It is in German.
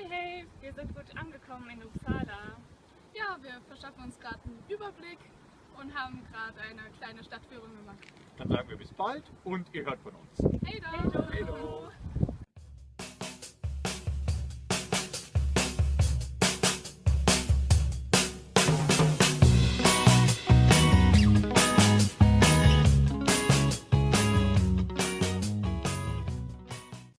Hey, hey, wir sind gut angekommen in Uppsala. Ja, wir verschaffen uns gerade einen Überblick und haben gerade eine kleine Stadtführung gemacht. Dann sagen wir bis bald und ihr hört von uns. Hey da! Hey, do.